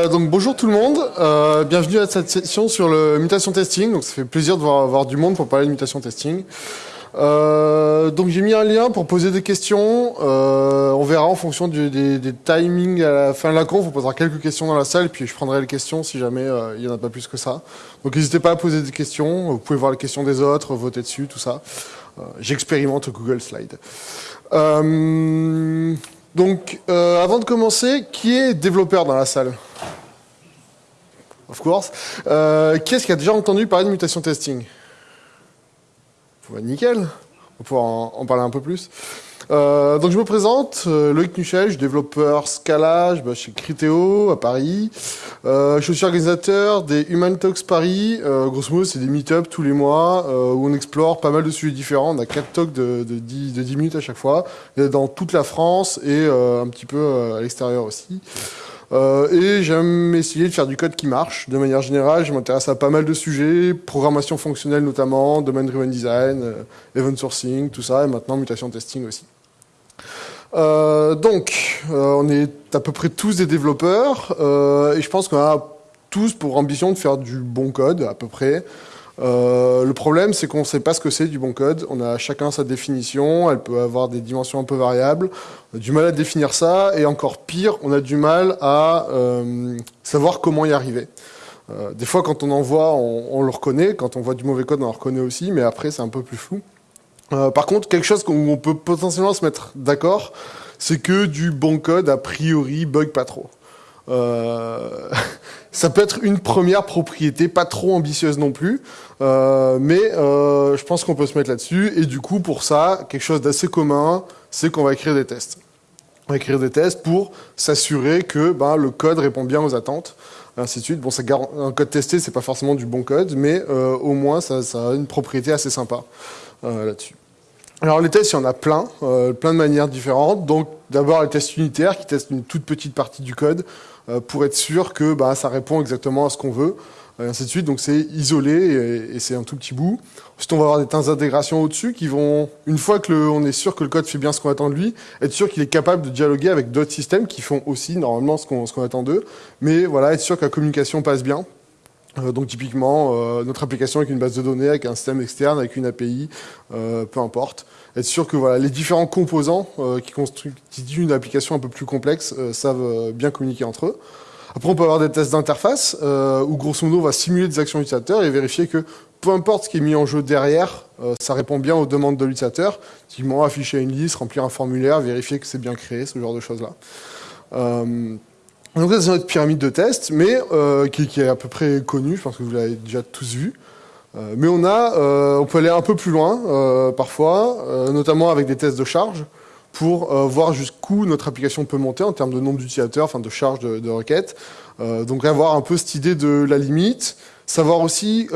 Euh, donc bonjour tout le monde, euh, bienvenue à cette session sur le mutation testing. Donc ça fait plaisir de voir, du monde pour parler de mutation testing. Euh, donc j'ai mis un lien pour poser des questions. On verra en fonction du, des, timings à la fin de la conf. On posera quelques questions dans la salle, puis je prendrai les questions si jamais il y en a pas plus que ça. Donc n'hésitez pas à poser des questions. Vous pouvez voir les questions des autres, voter dessus, tout ça. J'expérimente Google Slide. Donc, euh, avant de commencer, qui est développeur dans la salle? Of course. Euh, qui est-ce qui a déjà entendu parler de mutation testing? Nickel. On va pouvoir en, parler un peu plus. Euh, donc je me présente, euh, Loïc Nuchel, je suis développeur Scala bah, chez Criteo à Paris. Euh, je suis organisateur des Human Talks Paris. Euh, grosso modo, c'est des meet-up tous les mois euh, où on explore pas mal de sujets différents. On a quatre talks de, de, 10, de 10 minutes à chaque fois, dans toute la France et un petit peu à l'extérieur aussi. Euh, et j'aime essayer de faire du code qui marche. De manière générale, je m'intéresse à pas mal de sujets, programmation fonctionnelle notamment, domaine driven design, event sourcing, tout ça, et maintenant mutation testing aussi. Euh, donc, euh, on est à peu près tous des développeurs, euh, et je pense qu'on a tous pour ambition de faire du bon code, à peu près. Le problème, c'est qu'on ne sait pas ce que c'est du bon code. On a chacun sa définition, elle peut avoir des dimensions un peu variables. On a du mal à définir ça, et encore pire, on a du mal à savoir comment y arriver. Des fois, quand on en voit, on, on, le reconnaît. Quand on voit du mauvais code, on le reconnaît aussi, mais après, c'est un peu plus flou. Euh, par contre, quelque chose où on peut potentiellement se mettre d'accord, c'est que du bon code, a priori, bug pas trop. Euh, ça peut être une première propriété, pas trop ambitieuse non plus, euh, mais je pense qu'on peut se mettre là-dessus. Et du coup, pour ça, quelque chose d'assez commun, c'est qu'on va écrire des tests. On va écrire des tests pour s'assurer que ben, le code répond bien aux attentes, ainsi de suite. Bon, ça un code testé, c'est pas forcément du bon code, mais au moins, ça, a une propriété assez sympa là-dessus. Alors les tests, il y en a plein, euh, plein de manières différentes. Donc d'abord les tests unitaires qui testent une toute petite partie du code euh, pour être sûr que bah, ça répond exactement à ce qu'on veut, et ainsi de suite. Donc c'est isolé et, et c'est un tout petit bout. Ensuite on va avoir des temps d'intégration au-dessus qui vont, une fois que le, on est sûr que le code fait bien ce qu'on attend de lui, être sûr qu'il est capable de dialoguer avec d'autres systèmes qui font aussi normalement ce qu'on qu'on attend d'eux. Mais voilà, être sûr que la communication passe bien. Euh, donc typiquement, euh, notre application avec une base de données, avec un système externe, avec une API, euh, peu importe. Être sûr que voilà, les différents composants euh, qui constituent une application un peu plus complexe euh, savent bien communiquer entre eux. Après, on peut avoir des tests d'interface où grosso modo, on va simuler des actions utilisateurs et vérifier que peu importe ce qui est mis en jeu derrière, ça répond bien aux demandes de l'utilisateur. Typiquement, afficher une liste, remplir un formulaire, vérifier que c'est bien créé, ce genre de choses-là. Donc ça, c'est notre pyramide de tests, mais euh, qui, est à peu près connue, je pense que vous l'avez déjà tous vu. Euh, mais on a, euh, on peut aller un peu plus loin, parfois, notamment avec des tests de charge, pour voir jusqu'où notre application peut monter en termes de nombre d'utilisateurs, enfin de charge de, requêtes. donc avoir un peu cette idée de la limite, savoir aussi,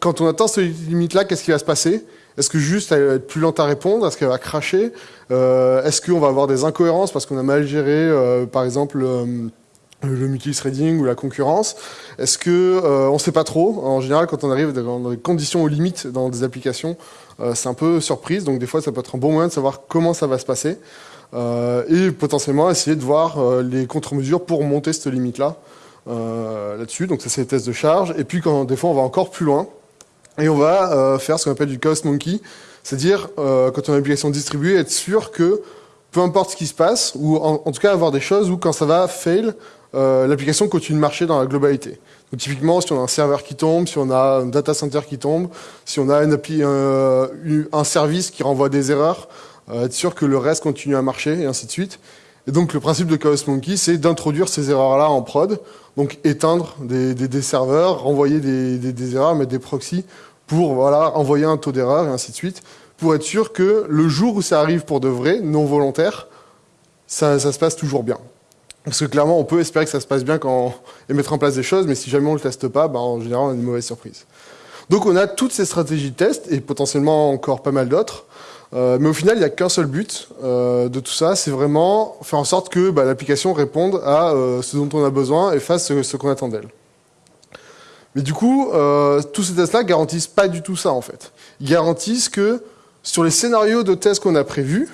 quand on atteint cette limite-là, qu'est-ce qui va se passer? Est-ce que juste elle va être plus lente à répondre? Est-ce qu'elle va cracher? Est-ce qu'on va avoir des incohérences parce qu'on a mal géré, par exemple, le multithreading ou la concurrence Est-ce que euh, on ne sait pas trop En général, quand on arrive dans des conditions aux limites dans des applications, euh, c'est un peu surprise. Donc des fois, ça peut être un bon moyen de savoir comment ça va se passer euh, et potentiellement essayer de voir les contre-mesures pour monter cette limite-là là-dessus. Donc ça, c'est les tests de charge. Et puis quand des fois, on va encore plus loin et on va faire ce qu'on appelle du chaos monkey, c'est-à-dire quand on a une application distribuée, être sûr que peu importe ce qui se passe, ou en, en, tout cas avoir des choses où quand ça va fail, euh, l'application continue de marcher dans la globalité. Donc, typiquement, si on a un serveur qui tombe, si on a un data center qui tombe, si on a euh, un service qui renvoie des erreurs, euh, être sûr que le reste continue à marcher, et ainsi de suite. Et donc le principe de Chaos Monkey, c'est d'introduire ces erreurs-là en prod, donc éteindre des, serveurs, renvoyer des, erreurs, mettre des proxys pour voilà, envoyer un taux d'erreur, et ainsi de suite, pour être sûr que le jour où ça arrive pour de vrai, non volontaire, ça se passe toujours bien. Parce que clairement, on peut espérer que ça se passe bien quand et mettre en place des choses, mais si jamais on ne le teste pas, bah, en général, on a une mauvaise surprise. Donc on a toutes ces stratégies de test, et potentiellement encore pas mal d'autres. Euh, mais au final, il n'y a qu'un seul but euh, de tout ça, c'est vraiment faire en sorte que bah, l'application réponde à euh, ce dont on a besoin et fasse ce, ce qu'on attend d'elle. Mais du coup, euh, tous ces tests-là garantissent pas du tout ça, en fait. Ils garantissent que sur les scénarios de tests qu'on a prévus,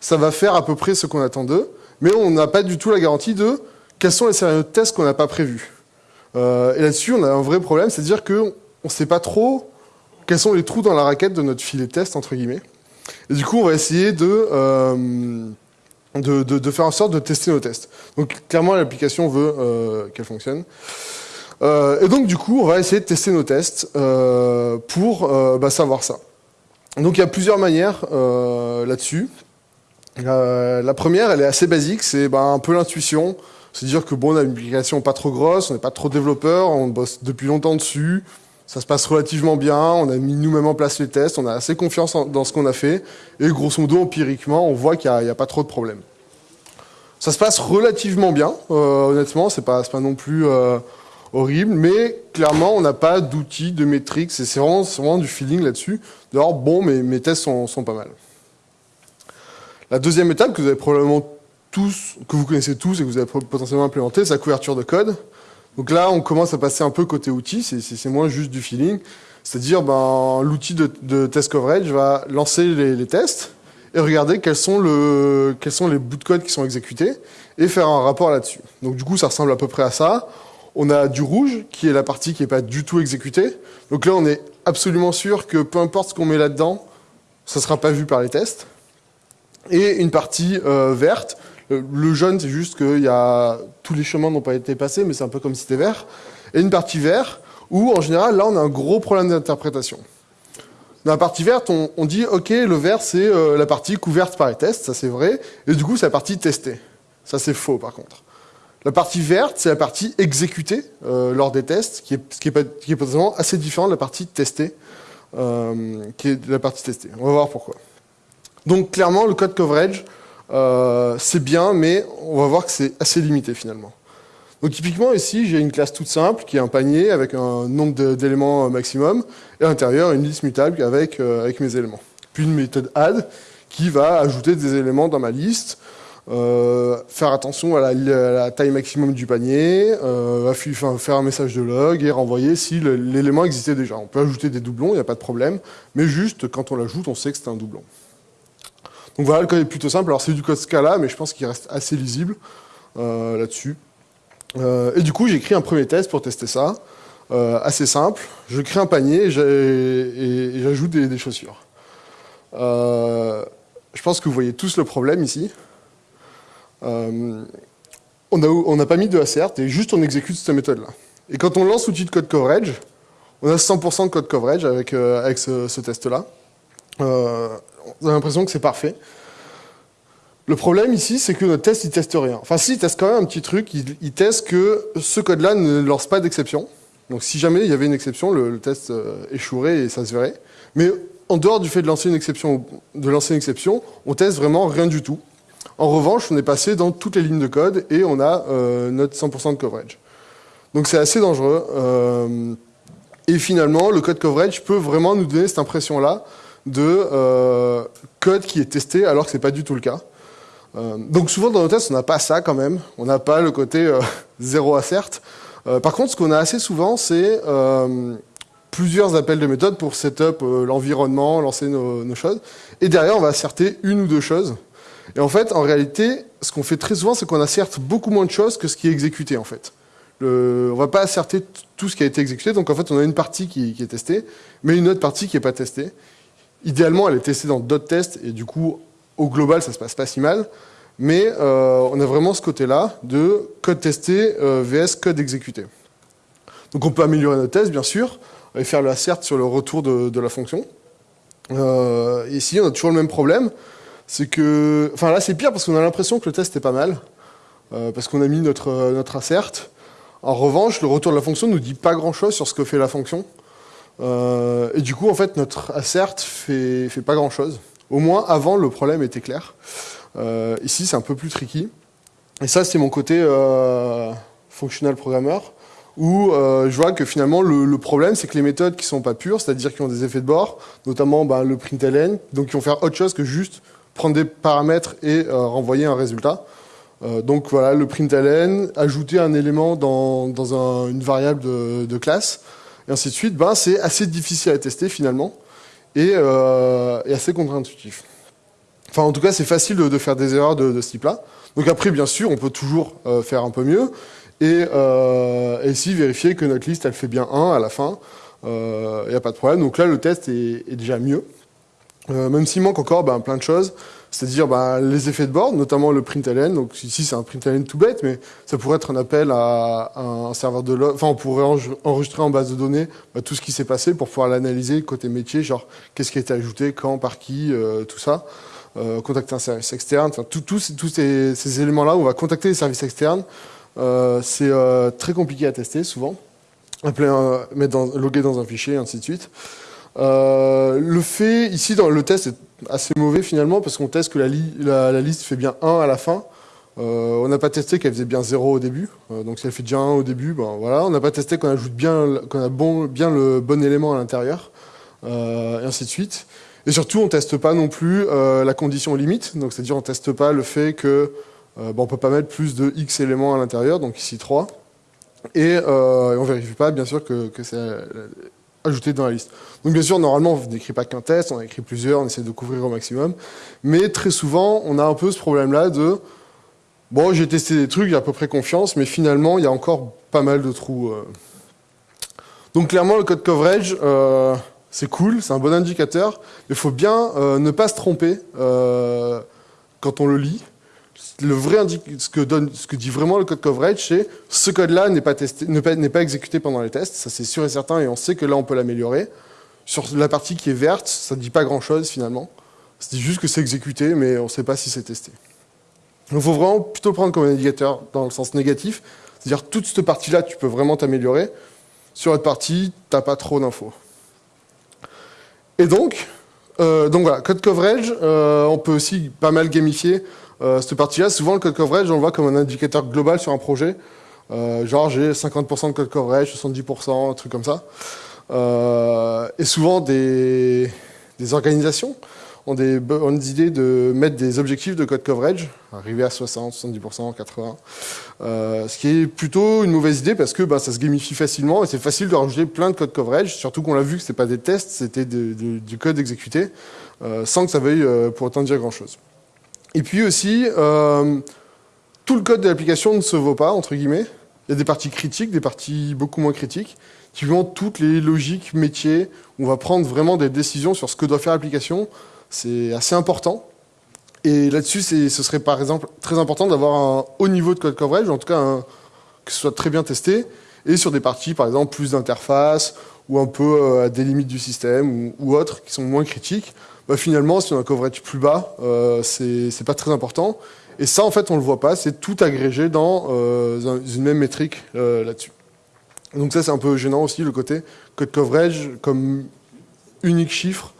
ça va faire à peu près ce qu'on attend d'eux, mais on n'a pas du tout la garantie de quels sont les scénarios de test qu'on n'a pas prévus. Euh, et là-dessus, on a un vrai problème, c'est-à-dire qu'on ne sait pas trop quels sont les trous dans la raquette de notre filet de test, entre guillemets. Et du coup, on va essayer de, euh, de, de, faire en sorte de tester nos tests. Donc, clairement, l'application veut euh, qu'elle fonctionne. Et donc, du coup, on va essayer de tester nos tests pour bah, savoir ça. Donc, il y a plusieurs manières là-dessus. La première, elle est assez basique, c'est bah, un peu l'intuition. C'est dire que bon, on a une application pas trop grosse, on n'est pas trop développeur, on bosse depuis longtemps dessus, ça se passe relativement bien, on a mis nous-mêmes en place les tests, on a assez confiance dans ce qu'on a fait, et grosso modo, empiriquement, on voit qu'il n'y a, pas trop de problèmes. Ça se passe relativement bien, euh, honnêtement, c'est pas, pas non plus euh, horrible, mais clairement, on n'a pas d'outils, de métriques, c'est vraiment, vraiment, du feeling là-dessus. D'ailleurs, bon, mes, mes tests sont, sont pas mal. La deuxième étape que vous avez probablement tous, que vous connaissez tous et que vous avez potentiellement implémenté, c'est la couverture de code. Donc là, on commence à passer un peu côté outil, c'est moins juste du feeling. C'est-à-dire, ben, l'outil de, test coverage va lancer les, tests et regarder quels sont, quels sont les bouts de code qui sont exécutés et faire un rapport là-dessus. Donc du coup, ça ressemble à peu près à ça. On a du rouge, qui est la partie qui n'est pas du tout exécutée. Donc là, on est absolument sûr que peu importe ce qu'on met là-dedans, ça ne sera pas vu par les tests. Et une partie euh, verte, euh, le jaune, c'est juste que y a, tous les chemins n'ont pas été passés, mais c'est un peu comme si c'était vert. Et une partie verte, où en général, là, on a un gros problème d'interprétation. Dans la partie verte, on, dit, OK, le vert, c'est euh, la partie couverte par les tests, ça c'est vrai, et du coup, c'est la partie testée. Ça c'est faux, par contre. La partie verte, c'est la partie exécutée euh, lors des tests, qui est, qui, est, qui est potentiellement assez différent de la partie testée, qui est la partie testée. On va voir pourquoi. Donc, clairement, le code coverage, euh, c'est bien, mais on va voir que c'est assez limité finalement. Donc typiquement ici, j'ai une classe toute simple qui est un panier avec un nombre d'éléments maximum et à l'intérieur une liste mutable avec, euh, avec mes éléments. Puis une méthode add qui va ajouter des éléments dans ma liste, euh, faire attention à la, taille maximum du panier, euh, faire un message de log et renvoyer si l'élément existait déjà. On peut ajouter des doublons, il n'y a pas de problème, mais juste quand on l'ajoute, on sait que c'est un doublon. Donc voilà, le code est plutôt simple. Alors c'est du code Scala, mais je pense qu'il reste assez lisible euh, là-dessus. Euh, et du coup, j'ai écrit un premier test pour tester ça, euh, assez simple. Je crée un panier et j'ajoute des, chaussures. je pense que vous voyez tous le problème ici. on n'a pas mis de assert et juste on exécute cette méthode-là. Et quand on lance l'outil de code coverage, on a 100% de code coverage avec, ce test-là. On a l'impression que c'est parfait. Le problème ici, c'est que notre test, il teste rien. Enfin, si, il teste quand même un petit truc. Il, teste que ce code-là ne lance pas d'exception. Donc, si jamais il y avait une exception, le, test euh, échouerait et ça se verrait. Mais en dehors du fait de lancer une exception, de lancer une exception, on teste vraiment rien du tout. En revanche, on est passé dans toutes les lignes de code et on a euh, notre 100% de coverage. Donc, c'est assez dangereux. Euh, et finalement, le code coverage peut vraiment nous donner cette impression-là de euh, code qui est testé alors que c'est pas du tout le cas. Euh, donc souvent dans nos tests, on n'a pas ça quand même. On n'a pas le côté euh, zéro assert. par contre, ce qu'on a assez souvent, c'est plusieurs appels de méthode pour setup l'environnement, lancer nos, choses. Et derrière, on va asserter une ou deux choses. Et en fait, en réalité, ce qu'on fait très souvent, c'est qu'on asserte beaucoup moins de choses que ce qui est exécuté en fait. On va pas asserter tout ce qui a été exécuté, donc en fait on a une partie qui, qui est testée, mais une autre partie qui n'est pas testée. Idéalement, elle est testée dans d'autres tests, et du coup, au global, ça se passe pas si mal. Mais euh, on a vraiment ce côté-là de code testé euh, vs code exécuté. Donc on peut améliorer notre test, bien sûr, et faire le assert sur le retour de, la fonction. Euh, ici, on a toujours le même problème. C'est que... Enfin là, c'est pire parce qu'on a l'impression que le test est pas mal, parce qu'on a mis notre, notre assert. En revanche, le retour de la fonction ne nous dit pas grand-chose sur ce que fait la fonction. Euh, et du coup, en fait, notre assert fait, fait pas grand-chose. Au moins, avant, le problème était clair. Euh, ici, c'est un peu plus tricky. Et ça, c'est mon côté euh, functional programmer, où euh, je vois que finalement, le, problème, c'est que les méthodes qui sont pas pures, c'est-à-dire qui ont des effets de bord, notamment bah, le println, donc qui vont faire autre chose que juste prendre des paramètres et renvoyer un résultat. Donc voilà, le println, ajouter un élément dans, dans un, une variable de, de classe, et ainsi de suite, ben, c'est assez difficile à tester finalement et, euh, assez contre-intuitif. Enfin, en tout cas, c'est facile de, faire des erreurs de, ce type-là. Donc après, bien sûr, on peut toujours faire un peu mieux, et, ici vérifier que notre liste, elle fait bien 1 à la fin, il n'y a pas de problème. Donc là, le test est, est déjà mieux. même s'il manque encore ben, plein de choses, c'est-à-dire bah, les effets de bord, notamment le println. Donc ici c'est un println tout bête, mais ça pourrait être un appel à, un serveur de log. Enfin, on pourrait enregistrer en base de données bah, tout ce qui s'est passé pour pouvoir l'analyser côté métier, genre qu'est-ce qui a été ajouté, quand, par qui, euh, tout ça. Euh, contacter un service externe, enfin tous ces, éléments-là, on va contacter les services externes. Euh, c'est très compliqué à tester souvent. Appeler mettre dans, loguer dans un fichier, ainsi de suite. Le fait, ici dans le test est assez mauvais finalement parce qu'on teste que la, liste fait bien 1 à la fin. Euh, on n'a pas testé qu'elle faisait bien 0 au début. Euh, donc si elle fait déjà 1 au début, ben voilà. On n'a pas testé qu'on ajoute bien, qu'on a bon, bien le bon élément à l'intérieur, euh, et ainsi de suite. Et surtout, on teste pas non plus la condition limite. Donc c'est-à-dire on teste pas le fait que ben, on peut pas mettre plus de x éléments à l'intérieur, donc ici 3. Et, on vérifie pas bien sûr que, que c'est ajouté dans la liste. Donc bien sûr, normalement, on n'écrit pas qu'un test, on écrit plusieurs, on essaie de couvrir au maximum. Mais très souvent, on a un peu ce problème-là de bon, j'ai testé des trucs, j'ai à peu près confiance, mais finalement, il y a encore pas mal de trous. Euh. Donc clairement, le code coverage, euh, c'est cool, c'est un bon indicateur, mais il faut bien euh, ne pas se tromper quand on le lit le vrai ce que, dit vraiment le code coverage, c'est ce code-là n'est pas, testé, n'est pas, exécuté pendant les tests, ça c'est sûr et certain, et on sait que là on peut l'améliorer. Sur la partie qui est verte, ça ne dit pas grand-chose finalement. Ça dit juste que c'est exécuté, mais on ne sait pas si c'est testé. Donc il faut vraiment plutôt prendre comme indicateur dans le sens négatif, c'est-à-dire toute cette partie-là, tu peux vraiment t'améliorer. Sur l'autre partie, tu n'as pas trop d'infos. Et donc, euh, donc voilà, code coverage, euh, on peut aussi pas mal gamifier euh, cette partie-là, souvent le code coverage, on le voit comme un indicateur global sur un projet. Euh, genre j'ai 50% de code coverage, 70%, un truc comme ça. Euh, et souvent des, des organisations ont des, ont idées de mettre des objectifs de code coverage, arriver à 60, 70%, 80%, euh, ce qui est plutôt une mauvaise idée parce que bah, ça se gamifie facilement et c'est facile de rajouter plein de code coverage, surtout qu'on l'a vu que ce pas des tests, c'était du code exécuté, euh, sans que ça veuille euh, pour autant dire grand-chose. Et puis aussi, euh, tout le code de l'application ne se vaut pas, entre guillemets. Il y a des parties critiques, des parties beaucoup moins critiques, vont toutes les logiques métiers, on va prendre vraiment des décisions sur ce que doit faire l'application. C'est assez important. Et là-dessus, ce serait par exemple très important d'avoir un haut niveau de code coverage, en tout cas que ce soit très bien testé, et sur des parties, par exemple, plus d'interface, ou un peu euh, à des limites du système, ou autres, qui sont moins critiques, bah, finalement, si on a un coverage plus bas, euh, c'est pas très important. Et ça, en fait, on le voit pas, c'est tout agrégé dans euh, une même métrique euh, là-dessus. Donc ça, c'est un peu gênant aussi, le côté code coverage comme unique chiffre.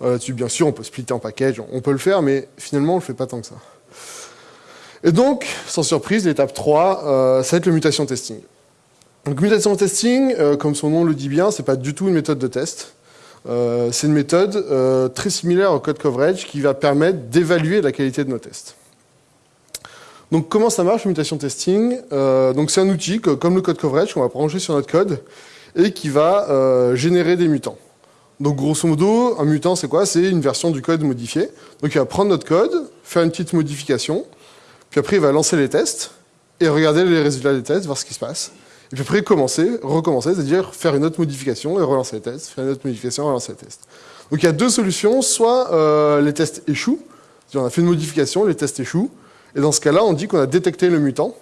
Là-dessus, bien sûr, on peut splitter en package, on peut le faire, mais finalement, on le fait pas tant que ça. Et donc, sans surprise, l'étape 3, euh, ça va être le mutation testing. Donc mutation testing, comme son nom le dit bien, c'est pas du tout une méthode de test. Euh, c'est une méthode euh, très similaire au code coverage qui va permettre d'évaluer la qualité de nos tests. Donc comment ça marche, mutation testing? Euh, Donc c'est un outil comme le code coverage qu'on va brancher sur notre code et qui va générer des mutants. Donc grosso modo, un mutant c'est quoi? C'est une version du code modifiée. Donc il va prendre notre code, faire une petite modification, puis après il va lancer les tests et regarder les résultats des tests, voir ce qui se passe. Et puis après, commencer, recommencer, c'est-à-dire faire une autre modification et relancer les tests, faire une autre modification et relancer les tests. Donc il y a deux solutions, soit euh, les tests échouent, on a fait une modification, les tests échouent, et dans ce cas-là, on dit qu'on a détecté le mutant,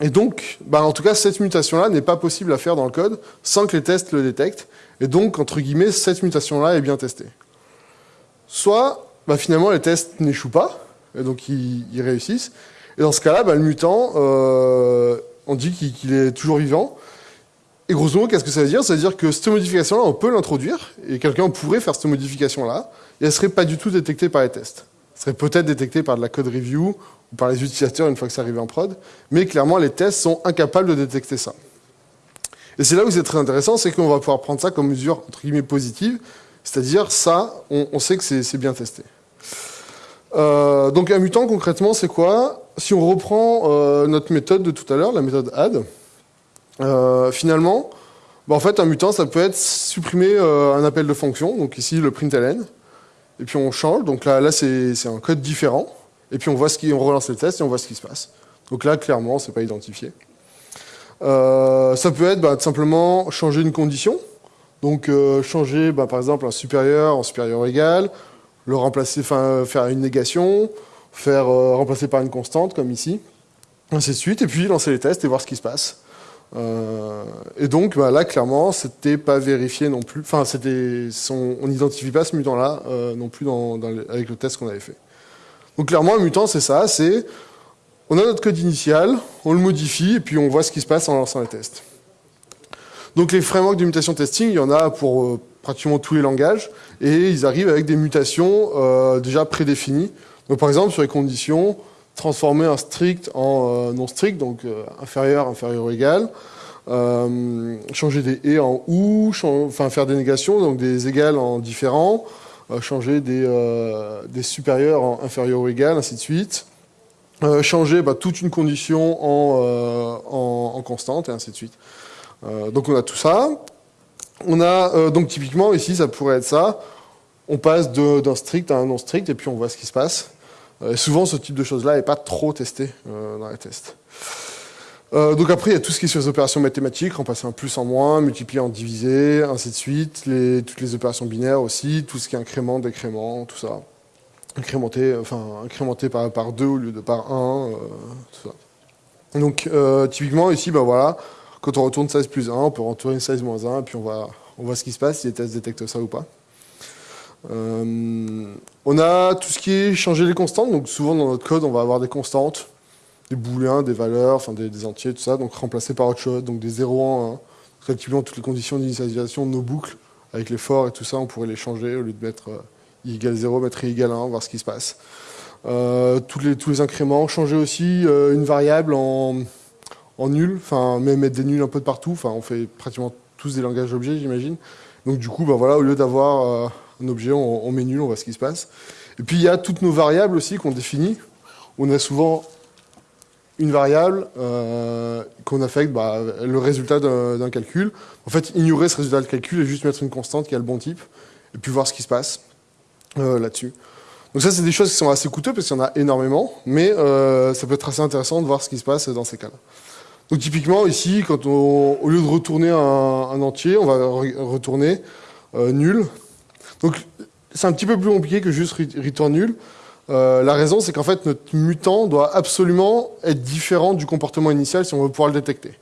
et donc, bah, en tout cas, cette mutation-là n'est pas possible à faire dans le code sans que les tests le détectent, et donc, entre guillemets, cette mutation-là est bien testée. Soit, bah, finalement, les tests n'échouent pas, et donc ils, réussissent, et dans ce cas-là, bah, le mutant... Euh, on dit qu'il est toujours vivant. Et grosso modo, qu'est-ce que ça veut dire? Ça veut dire que cette modification-là, on peut l'introduire, et quelqu'un pourrait faire cette modification-là, et elle ne serait pas du tout détectée par les tests. Elle serait peut-être détectée par de la code review, ou par les utilisateurs une fois que ça arrive en prod, mais clairement, les tests sont incapables de détecter ça. Et c'est là où c'est très intéressant, c'est qu'on va pouvoir prendre ça comme mesure, entre guillemets, positive, c'est-à-dire ça, on, sait que c'est bien testé. Euh, donc un mutant, concrètement, c'est quoi? Si on reprend euh, notre méthode de tout à l'heure, la méthode add, euh, finalement, bah, en fait, un mutant, ça peut être supprimer euh, un appel de fonction, donc ici le println, et puis on change, donc là, là c'est un code différent, et puis on voit ce qui, relance le test et on voit ce qui se passe. Donc là, clairement, c'est pas identifié. Ça peut être bah, simplement changer une condition. Donc changer, bah, par exemple, un supérieur en supérieur égal, le remplacer, enfin faire une négation, faire euh, remplacer par une constante, comme ici, ainsi de suite, et puis lancer les tests et voir ce qui se passe. et donc bah, là, clairement, c'était pas vérifié non plus. Enfin, on n'identifie pas ce mutant-là non plus avec le test qu'on avait fait. Donc clairement, un mutant, c'est ça, c'est on a notre code initial, on le modifie, et puis on voit ce qui se passe en lançant les tests. Donc les frameworks de mutation testing, il y en a pour euh, pratiquement tous les langages, et ils arrivent avec des mutations euh, déjà prédéfinies. Donc par exemple, sur les conditions, transformer un strict en euh, non strict, donc inférieur, inférieur ou égal, changer des et en ou, enfin faire des négations, donc des égales en différents, changer des, supérieurs en inférieur ou égal, ainsi de suite. Euh, changer bah, toute une condition en, euh, constante, et ainsi de suite. Euh, donc on a tout ça. On a, donc typiquement, ici, ça pourrait être ça. On passe d'un strict à un non strict, et puis on voit ce qui se passe. Souvent, ce type de choses-là n'est pas trop testé dans les tests. donc après, il y a tout ce qui est sur les opérations mathématiques, remplacer un plus en moins, multiplier en diviser, ainsi de suite. Toutes les opérations binaires aussi, tout ce qui est incrément, décrément, tout ça incrémenté, enfin, incrémenté par, par 2 au lieu de par 1, euh, tout ça. Donc, euh, typiquement, ici, ben voilà, quand on retourne 16 plus 1, on peut retourner 16 moins 1, et puis on voit, on voit ce qui se passe, si les tests détectent ça ou pas. Euh, on a tout ce qui est changer les constantes, donc souvent dans notre code, on va avoir des constantes, des booléens, des valeurs, des, entiers, tout ça, donc remplacés par autre chose, donc des 0 en 1. Donc, typiquement, toutes les conditions d'initialisation de nos boucles, avec les forts et tout ça, on pourrait les changer au lieu de mettre i égale 0, mettre i égale 1, voir ce qui se passe. Euh, tous, les, incréments, changer aussi euh, une variable en, nul, enfin même mettre des nuls un peu de partout, enfin on fait pratiquement tous des langages objets j'imagine. Donc du coup, bah, voilà, au lieu d'avoir euh, un objet, on, met nul, on voit ce qui se passe. Et puis il y a toutes nos variables aussi qu'on définit. On a souvent une variable qu'on affecte bah, le résultat d'un calcul. En fait, ignorer ce résultat de calcul et juste mettre une constante qui a le bon type, et puis voir ce qui se passe. Euh, là-dessus. Donc ça, c'est des choses qui sont assez coûteuses parce qu'il y en a énormément, mais euh, ça peut être assez intéressant de voir ce qui se passe dans ces cas-là. Donc typiquement, ici, quand on, au lieu de retourner un, entier, on va retourner euh, nul. Donc c'est un petit peu plus compliqué que juste return nul. la raison, c'est qu'en fait, notre mutant doit absolument être différent du comportement initial si on veut pouvoir le détecter.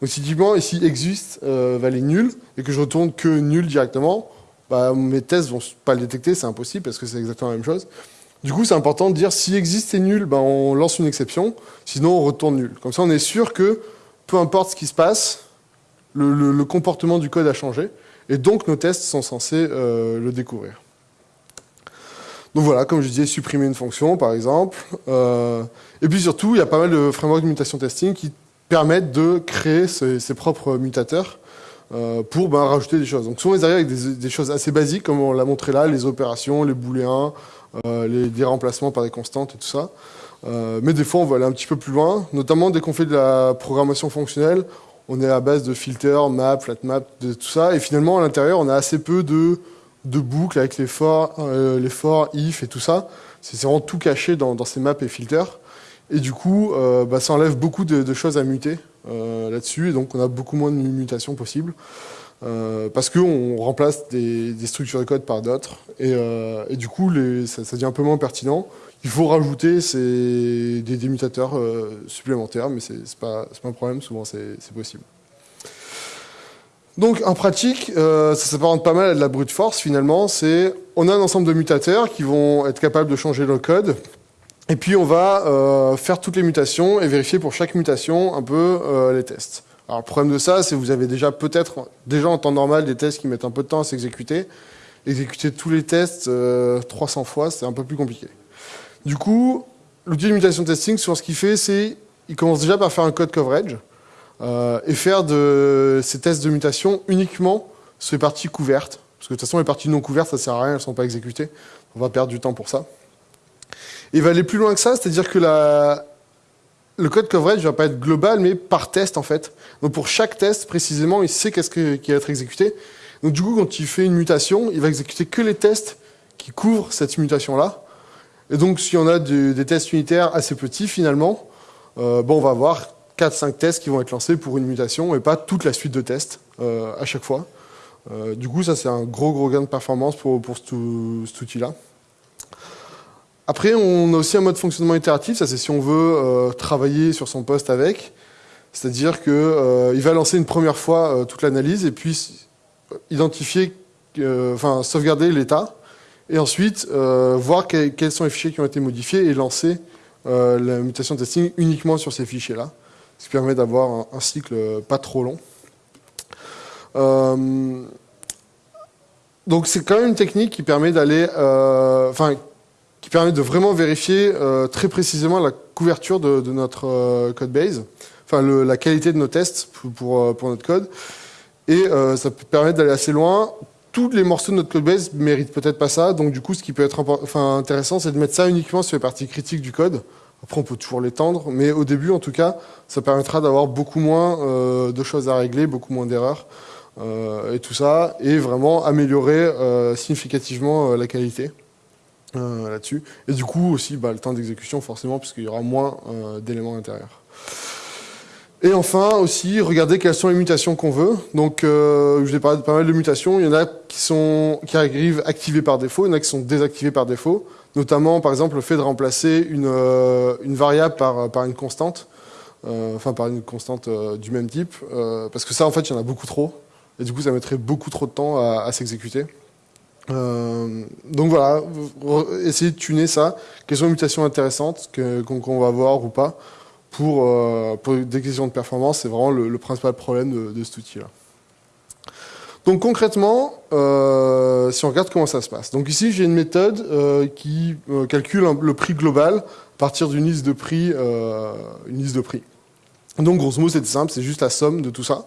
Donc si typiquement, ici, existe valait nul, et que je retourne que nul directement, bah, mes tests vont pas le détecter, c'est impossible parce que c'est exactement la même chose. Du coup, c'est important de dire si existe et nul, bah, on lance une exception, sinon on retourne nul. Comme ça, on est sûr que peu importe ce qui se passe, le, comportement du code a changé, et donc nos tests sont censés euh, le découvrir. Donc voilà, comme je disais, supprimer une fonction, par exemple. Euh, et puis surtout, il y a pas mal de frameworks de mutation testing qui permettent de créer ses propres mutateurs. Euh, pour ben, rajouter des choses. Donc souvent ils arrivent avec des, choses assez basiques, comme on l'a montré là, les opérations, les booléens, euh, les, remplacements par des constantes et tout ça. Mais des fois on va aller un petit peu plus loin, notamment dès qu'on fait de la programmation fonctionnelle, on est à base de filters, map, flat map, de tout ça, et finalement à l'intérieur on a assez peu de, boucles avec les for, les for, if et tout ça. C'est vraiment tout caché dans, ces maps et filters. Et du coup, bah, ça enlève beaucoup de choses à muter. Euh, là-dessus, et donc on a beaucoup moins de mutations possibles. Euh, parce qu'on remplace des, structures de code par d'autres, et, euh, du coup ça, devient un peu moins pertinent. Il faut rajouter des, des, mutateurs supplémentaires, mais c'est pas, pas un problème, souvent c'est possible. Donc en pratique, ça s'apparente pas mal à de la brute force finalement, c'est on a un ensemble de mutateurs qui vont être capables de changer le code, et puis on va euh, faire toutes les mutations et vérifier pour chaque mutation un peu euh, les tests. Alors le problème de ça, c'est que vous avez déjà peut-être, déjà en temps normal, des tests qui mettent un peu de temps à s'exécuter. Exécuter tous les tests 300 euh, fois, c'est un peu plus compliqué. Du coup, l'outil de mutation testing, sur ce qu'il fait, c'est il commence déjà par faire un code coverage et faire de ces tests de mutation uniquement sur les parties couvertes. Parce que de toute façon, les parties non couvertes, ça sert à rien, elles ne sont pas exécutées. On va perdre du temps pour ça. Il va aller plus loin que ça, c'est-à-dire que le code coverage ne va pas être global, mais par test en fait. Donc pour chaque test, précisément, il sait qu'est-ce qui va être exécuté. Donc du coup, quand il fait une mutation, il va exécuter que les tests qui couvrent cette mutation-là. Et donc, si on a des tests unitaires assez petits, finalement, bon, on va avoir 4-5 tests qui vont être lancés pour une mutation et pas toute la suite de tests à chaque fois. du coup, ça, c'est un gros, gros gain de performance pour, pour cet outil-là. Après, on a aussi un mode fonctionnement itératif, ça c'est si on veut euh, travailler sur son poste avec. C'est-à-dire qu'il euh, va lancer une première fois euh, toute l'analyse et puis identifier, enfin sauvegarder l'état, et ensuite voir quels sont les fichiers qui ont été modifiés et lancer la mutation testing uniquement sur ces fichiers-là, ce qui permet d'avoir un, cycle pas trop long. donc c'est quand même une technique qui permet d'aller, enfin qui permet de vraiment vérifier euh, très précisément la couverture de, notre euh, code base, enfin la qualité de nos tests pour, euh, pour, notre code. Et ça peut permettre d'aller assez loin. Tous les morceaux de notre code base méritent peut-être pas ça, donc du coup, ce qui peut être enfin, intéressant, c'est de mettre ça uniquement sur les parties critiques du code. Après, on peut toujours l'étendre, mais au début, en tout cas, ça permettra d'avoir beaucoup moins de choses à régler, beaucoup moins d'erreurs, et tout ça, et vraiment améliorer significativement la qualité. Euh, là-dessus. Et du coup aussi bah, le temps d'exécution forcément puisqu'il y aura moins euh, d'éléments intérieurs. Et enfin aussi regarder quelles sont les mutations qu'on veut. Donc euh, je vous ai parlé de pas mal de mutations. Il y en a qui sont qui arrivent activées par défaut, il y en a qui sont désactivées par défaut. Notamment par exemple le fait de remplacer une, une variable par, par une constante. enfin par une constante du même type. parce que ça en fait il y en a beaucoup trop. Et du coup ça mettrait beaucoup trop de temps à s'exécuter. Euh, donc voilà, essayez de tuner ça. Quelles sont les mutations intéressantes qu'on va voir ou pas pour, euh, pour, des questions de performance C'est vraiment le, principal problème de, cet outil-là. Donc concrètement, euh, si on regarde comment ça se passe. Donc ici, j'ai une méthode qui calcule le prix global à partir d'une liste de prix. liste de prix. Donc grosso modo, c'est simple, c'est juste la somme de tout ça.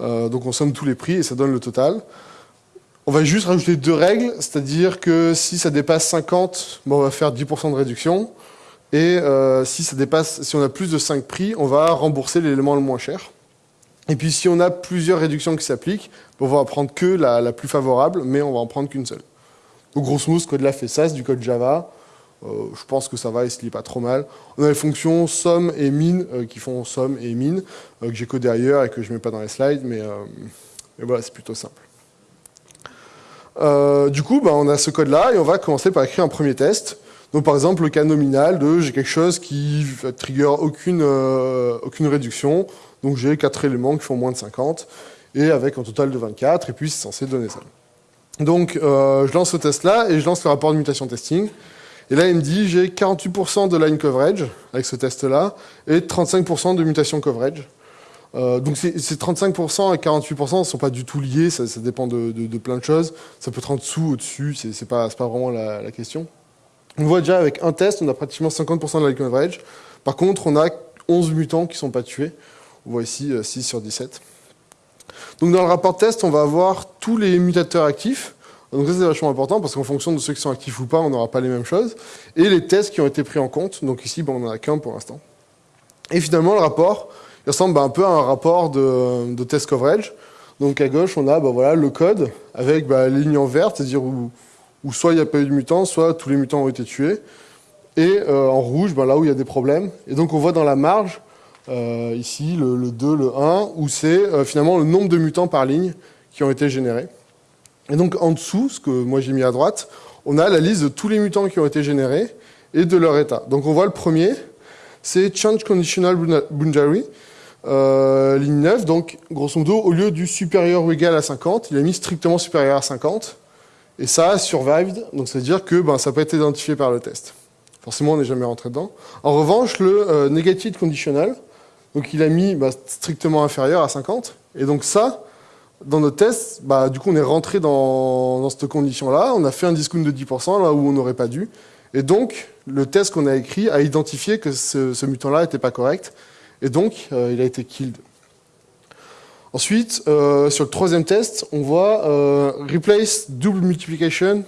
donc on somme tous les prix et ça donne le total. On va juste rajouter deux règles, c'est-à-dire que si ça dépasse 50, on va faire 10% de réduction. Et euh, si ça dépasse, si on a plus de 5 prix, on va rembourser l'élément le moins cher. Et puis si on a plusieurs réductions qui s'appliquent, on va prendre que la, plus favorable, mais on va en prendre qu'une seule. Donc grosso modo, ce code-là fait ça, c'est du code Java. Euh, je pense que ça va, il se lit pas trop mal. On a les fonctions somme et min euh, qui font somme et min, que j'ai codé ailleurs et que je mets pas dans les slides, mais voilà, c'est plutôt simple. Euh, du coup, bah, on a ce code-là et on va commencer par écrire un premier test. Donc par exemple, le cas nominal de j'ai quelque chose qui trigger aucune, euh, aucune réduction. Donc j'ai quatre éléments qui font moins de 50 et avec un total de 24 et puis c'est censé donner ça. Donc euh, je lance ce test-là et je lance le rapport de mutation testing. Et là, il me dit j'ai 48% de line coverage avec ce test-là et 35% de mutation coverage. Euh, donc ces 35% et 48% ne sont pas du tout liés, ça, dépend de, plein de choses. Ça peut être en dessous, au-dessus, c'est pas, pas vraiment la, question. On voit déjà avec un test, on a pratiquement 50% de la coverage. Par contre, on a 11 mutants qui ne sont pas tués. On voit ici 6 euh, sur 17. Donc dans le rapport test, on va avoir tous les mutateurs actifs. Donc ça c'est vachement important parce qu'en fonction de ceux qui sont actifs ou pas, on n'aura pas les mêmes choses. Et les tests qui ont été pris en compte. Donc ici, bon, on n'en a qu'un pour l'instant. Et finalement, le rapport, il ressemble bah, un peu à un rapport de, test coverage. Donc à gauche, on a bah, voilà, le code avec bah, les lignes en vert, c'est-à-dire où, soit il n'y a pas eu de mutants, soit tous les mutants ont été tués. Et euh, en rouge, là où il y a des problèmes. Et donc on voit dans la marge, euh, ici, le, 2, le 1, où c'est euh, finalement le nombre de mutants par ligne qui ont été générés. Et donc en dessous, ce que moi j'ai mis à droite, on a la liste de tous les mutants qui ont été générés et de leur état. Donc on voit le premier, c'est Change Conditional Boundary. Euh, ligne 9, donc grosso modo, au lieu du supérieur ou égal à 50, il a mis strictement supérieur à 50. Et ça a survived, donc c'est à dire que ben, ça peut être identifié par le test. Forcément, on n'est jamais rentré dedans. En revanche, le euh, negative conditional, donc il a mis bah, strictement inférieur à 50. Et donc ça, dans notre test, bah, du coup, on est rentré dans, dans cette condition-là. On a fait un discount de 10% là où on n'aurait pas dû. Et donc, le test qu'on a écrit a identifié que ce, ce mutant-là n'était pas correct et donc, euh, il a été killed. Ensuite, euh, sur le troisième test, on voit euh, replace double multiplication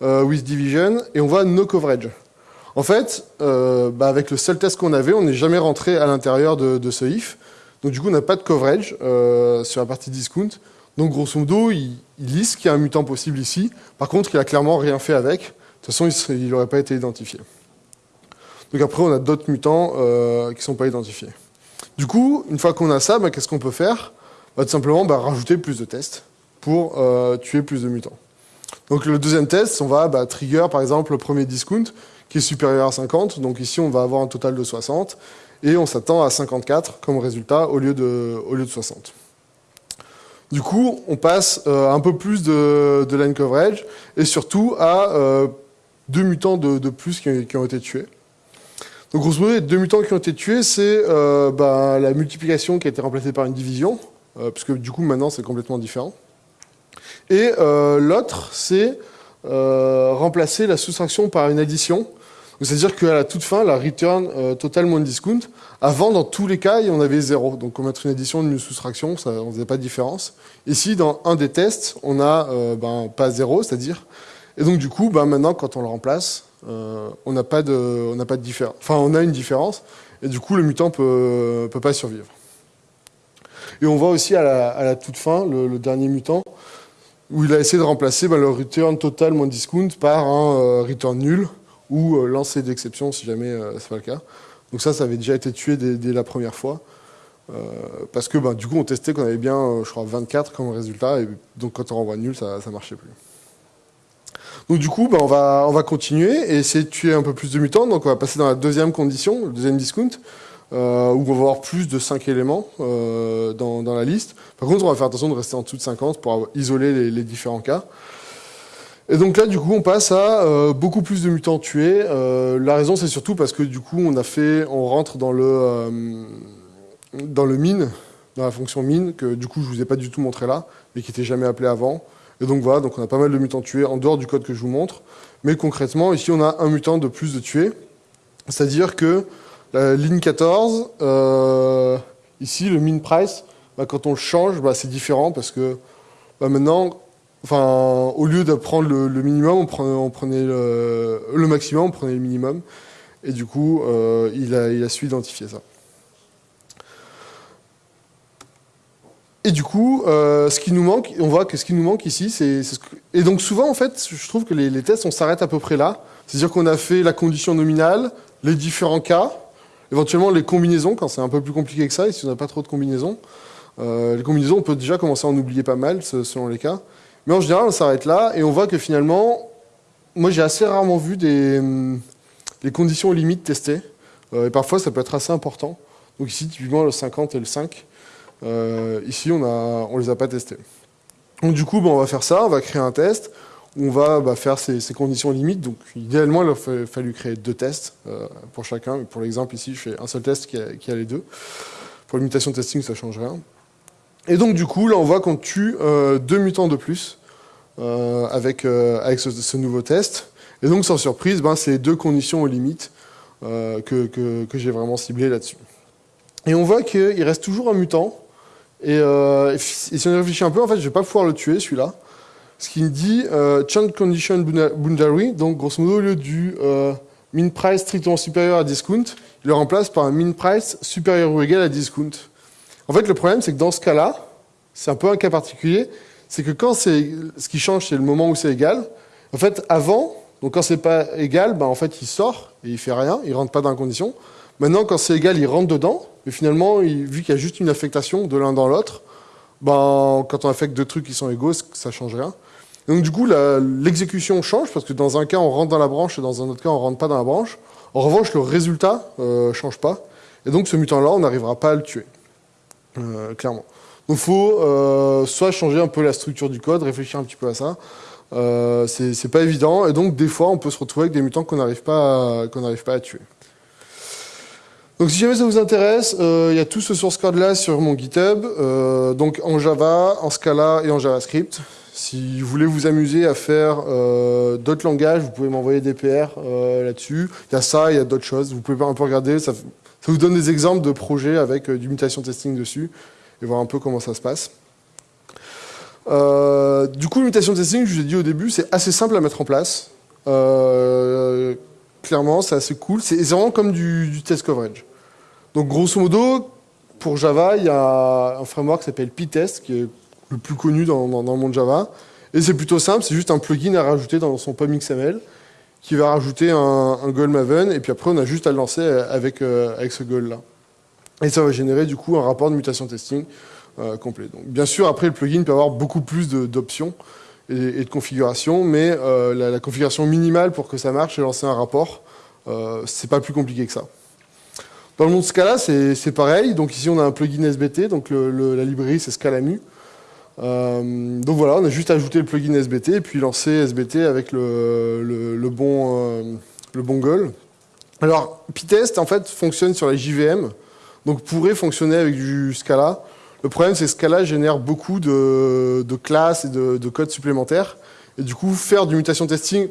with division, et on voit no coverage. En fait, bah, avec le seul test qu'on avait, on n'est jamais rentré à l'intérieur de, ce if. Donc du coup, on n'a pas de coverage sur la partie discount. Donc grosso modo, il, il liste qu'il y a un mutant possible ici. Par contre, il a clairement rien fait avec. De toute façon, il n'aurait pas été identifié. Donc après, on a d'autres mutants qui ne sont pas identifiés. Du coup, une fois qu'on a ça, bah, qu'est-ce qu'on peut faire bah, Tout simplement bah, rajouter plus de tests pour euh, tuer plus de mutants. Donc le deuxième test, on va trigger par exemple le premier discount qui est supérieur à 50. Donc ici, on va avoir un total de 60 et on s'attend à 54 comme résultat au lieu de, au lieu de 60. Du coup, on passe euh, un peu plus de, line coverage et surtout à euh, deux mutants de, plus qui, ont été tués. Donc grosso modo, les deux mutants qui ont été tués, c'est euh, bah, la multiplication qui a été remplacée par une division, puisque du coup maintenant c'est complètement différent. Et l'autre, c'est remplacer la soustraction par une addition, c'est-à-dire qu'à la toute fin, la return euh, total moins discount, avant, dans tous les cas, on avait zéro. Donc, on mettre une addition, une soustraction, ça, on faisait pas de différence. Ici, dans un des tests, on euh, ben, pas zéro, c'est-à-dire. Et donc, du coup, ben, maintenant, quand on le remplace, euh, on n'a pas de, on pas de différence. Enfin, on a une différence, et du coup, le mutant peut, peut pas survivre. Et on voit aussi à la, toute fin, le, dernier mutant, où il a essayé de remplacer ben, le return total moins discount par un return nul ou euh, lancer d'exception si jamais euh, c'est pas le cas. Donc ça, ça avait déjà été tué dès, la première fois. Euh, parce que bah, du coup, on testait qu'on avait bien, je crois, 24 comme résultat. Et donc quand on renvoie nul, ça ne marchait plus. Donc du coup, bah, on, va, on va continuer et essayer de tuer un peu plus de mutants. Donc on va passer dans la deuxième condition, le deuxième discount, où on va avoir plus de 5 éléments dans, dans, la liste. Par contre, on va faire attention de rester en dessous de 50 pour isoler les, les différents cas. Et donc là, du coup, on passe à euh, beaucoup plus de mutants tués. Euh, la raison, c'est surtout parce que du coup, on a fait, on rentre dans le euh, dans le mine, dans la fonction mine, que du coup, je vous ai pas du tout montré là, mais qui était jamais appelé avant. Et donc voilà, donc on a pas mal de mutants tués en dehors du code que je vous montre. Mais concrètement, ici, on a un mutant de plus de tués. C'est-à-dire que la ligne 14, ici, le min price, bah, quand on le change, bah, c'est différent parce que bah, maintenant, au lieu de prendre le, minimum, on prenait, le, maximum, on prenait le minimum. Et du coup, euh, il a su identifier ça. Et du coup, euh, ce qui nous manque, on voit que ce qui nous manque ici, c'est... Et donc souvent, en fait, je trouve que les, tests, on s'arrête à peu près là. C'est-à-dire qu'on a fait la condition nominale, les différents cas, éventuellement les combinaisons, quand c'est un peu plus compliqué que ça, et si on n'a pas trop de combinaisons. Euh, les combinaisons, on peut déjà commencer à en oublier pas mal, selon les cas. Mais en général, on s'arrête là et on voit que finalement, moi j'ai assez rarement vu des, hum, conditions limites testées. Euh, et parfois, ça peut être assez important. Donc ici, typiquement, le 50 et le 5. Euh, ici, on ne on les a pas testés. Donc du coup, on va faire ça, on va créer un test on va bah, faire ces, conditions limites. Donc idéalement, il a fallu créer deux tests euh, pour chacun. pour l'exemple, ici, je fais un seul test qui a, les deux. Pour l'imitation testing, ça ne change rien. Et donc du coup, là on voit qu'on tue euh, deux mutants de plus avec, ce, nouveau test. Et donc sans surprise, ben, c'est deux conditions limites que, j'ai vraiment ciblées là-dessus. Et on voit qu'il reste toujours un mutant. Et, si on réfléchit un peu, en fait, je vais pas pouvoir le tuer celui-là. Ce qui me dit change condition boundary, donc grosso modo au lieu du min price strictement supérieur à discount, il le remplace par un min price supérieur ou égal à discount. En fait, le problème, c'est que dans ce cas-là, c'est un peu un cas particulier, c'est que quand c'est ce qui change, c'est le moment où c'est égal. En fait, avant, donc quand c'est pas égal, ben en fait, il sort et il fait rien, il rentre pas dans la condition. Maintenant, quand c'est égal, il rentre dedans, mais finalement, vu qu'il y a juste une affectation de l'un dans l'autre, ben, quand on affecte deux trucs qui sont égaux, ça change rien. donc du coup, l'exécution change, parce que dans un cas, on rentre dans la branche, et dans un autre cas, on rentre pas dans la branche. En revanche, le résultat euh, change pas. Et donc, ce mutant-là, on n'arrivera pas à le tuer. Euh, clairement. Donc il faut euh, soit changer un peu la structure du code, réfléchir un petit peu à ça. Euh, c'est pas évident, et donc des fois on peut se retrouver avec des mutants qu'on n'arrive pas, qu'on n'arrive pas à tuer. Donc si jamais ça vous intéresse, il y a tout ce source code là sur mon GitHub, donc en Java, en Scala et en JavaScript. Si vous voulez vous amuser à faire d'autres langages, vous pouvez m'envoyer des PR là-dessus. Il y a ça, il y a d'autres choses. Vous pouvez un peu regarder. Ça, ça vous donne des exemples de projets avec euh, du mutation testing dessus et voir un peu comment ça se passe. Euh, du coup, mutation testing, je vous ai dit au début, c'est assez simple à mettre en place. Euh, clairement, c'est assez cool. C'est vraiment comme du, test coverage. Donc, grosso modo, pour Java, il y a un framework qui s'appelle PyTest, qui est le plus connu dans, le monde Java. Et c'est plutôt simple, c'est juste un plugin à rajouter dans son POM XML. qui va rajouter un, un goal Maven, et puis après on a juste à le lancer avec, avec ce goal-là. Et ça va générer du coup un rapport de mutation testing complet. Donc, bien sûr, après le plugin peut avoir beaucoup plus d'options et, et, de configurations, mais la, la, configuration minimale pour que ça marche, c'est lancer un rapport. c'est pas plus compliqué que ça. Dans le monde Scala, c'est pareil. Donc ici, on a un plugin SBT. Donc la librairie, c'est Scalamu. Euh, donc voilà, on a juste ajouté le plugin SBT et puis lancé SBT avec le, bon, euh, le bon goal. Alors, Pytest, en fait, fonctionne sur la JVM. Donc pourrait fonctionner avec du Scala. Le problème, c'est que Scala génère beaucoup de, classes et de, de codes supplémentaires. Et du coup, faire du mutation testing,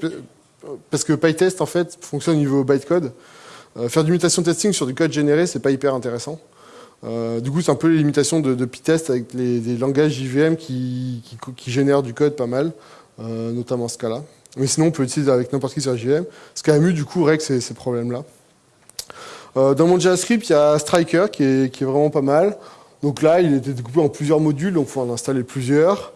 parce que PyTest, en fait, fonctionne au niveau bytecode. Euh, faire du mutation testing sur du code généré, c'est pas hyper intéressant. Euh, du coup, c'est un peu les limitations de, Pytest avec les, langages JVM qui, génèrent du code pas mal, euh, notamment Scala. Mais sinon, on peut l'utiliser avec n'importe qui sur JVM. Scalamu, du coup, règle ces, problèmes-là. dans mon JavaScript, il y a Striker qui est, vraiment pas mal. Donc là, il était découpé en plusieurs modules, donc il faut en installer plusieurs.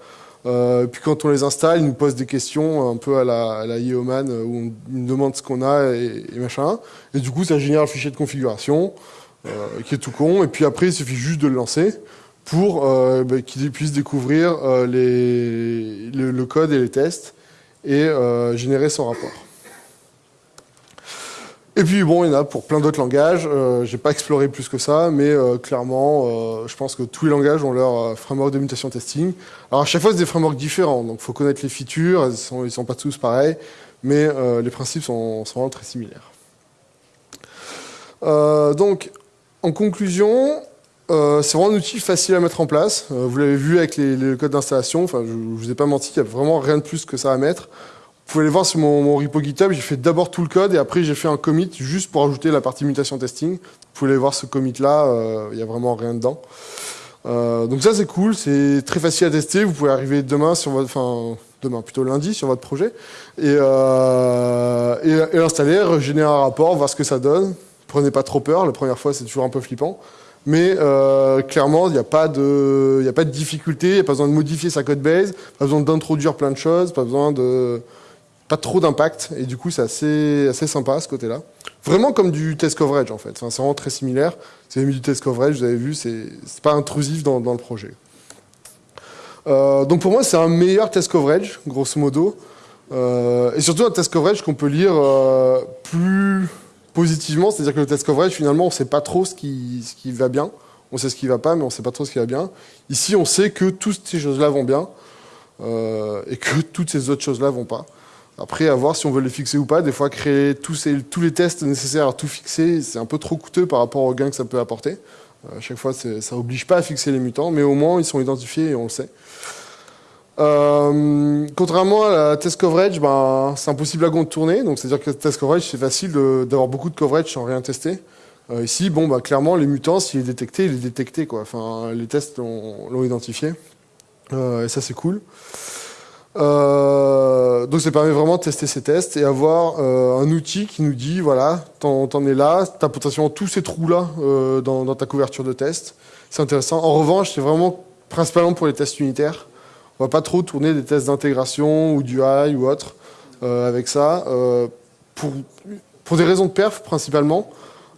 Euh, puis quand on les installe, ils nous posent des questions un peu à la, Yeoman où on nous demande ce qu'on a et, machin. Et du coup, ça génère le fichier de configuration euh, qui est tout con. Et puis après, il suffit juste de le lancer pour euh, bah, qu'il puisse découvrir euh, le, code et les tests et euh, générer son rapport. Et puis bon, il y en a pour plein d'autres langages. Euh, J'ai pas exploré plus que ça, mais euh, clairement, euh, je pense que tous les langages ont leur euh, framework de mutation testing. Alors à chaque fois, c'est des frameworks différents, donc faut connaître les features. Ils sont, sont pas tous pareils, mais les principes sont, vraiment très similaires. donc, en conclusion, c'est vraiment un outil facile à mettre en place. vous l'avez vu avec les, les codes d'installation. Enfin, je, je vous ai pas menti, il y a vraiment rien de plus que ça à mettre. Vous pouvez aller voir sur mon, mon repo GitHub, j'ai fait d'abord tout le code et après j'ai fait un commit juste pour ajouter la partie mutation testing. Vous pouvez aller voir ce commit là, euh, il n'y a vraiment rien dedans. Euh, donc ça c'est cool, c'est très facile à tester. Vous pouvez arriver demain sur votre, enfin demain plutôt lundi sur votre projet et, euh, et, et installer, régénérer un rapport, voir ce que ça donne. Prenez pas trop peur, la première fois c'est toujours un peu flippant. Mais euh, clairement, il n'y a, pas de, a pas de difficulté, il n'y a pas besoin de modifier sa code base, pas besoin d'introduire plein de choses, pas besoin de, pas trop d'impact, et du coup c'est assez, sympa ce côté-là. Vraiment comme du test coverage en fait, enfin, c'est vraiment très similaire. Mis du test coverage, vous avez vu, c'est pas intrusif dans, le projet. Euh, donc pour moi c'est un meilleur test coverage, grosso modo, euh, et surtout un test coverage qu'on peut lire euh, plus positivement, c'est-à-dire que le test coverage finalement on sait pas trop ce qui, va bien, on sait ce qui va pas, mais on sait pas trop ce qui va bien. Ici on sait que toutes ces choses-là vont bien, et que toutes ces autres choses-là vont pas. Après, à voir si on veut les fixer ou pas. Des fois, créer tous, les tests nécessaires à tout fixer, c'est un peu trop coûteux par rapport au gain que ça peut apporter. Euh, à chaque fois, ça oblige pas à fixer les mutants, mais au moins, ils sont identifiés et on le sait. Euh, contrairement à la test coverage, ben, c'est impossible à contourner. C'est-à-dire que la test coverage, c'est facile d'avoir beaucoup de coverage sans rien tester. Euh, ici, bon, bah, clairement, les mutants, s'il est détecté, il est détecté. Enfin, les tests l'ont identifié. Et ça, c'est cool. Euh, donc ça permet vraiment de tester ces tests et avoir euh, un outil qui nous dit, voilà, t'en es là, t'as potentiellement tous ces trous-là euh, dans, ta couverture de test. C'est intéressant. En revanche, c'est vraiment principalement pour les tests unitaires. On va pas trop tourner des tests d'intégration ou du UI ou autre avec ça. Pour, pour des raisons de perf principalement.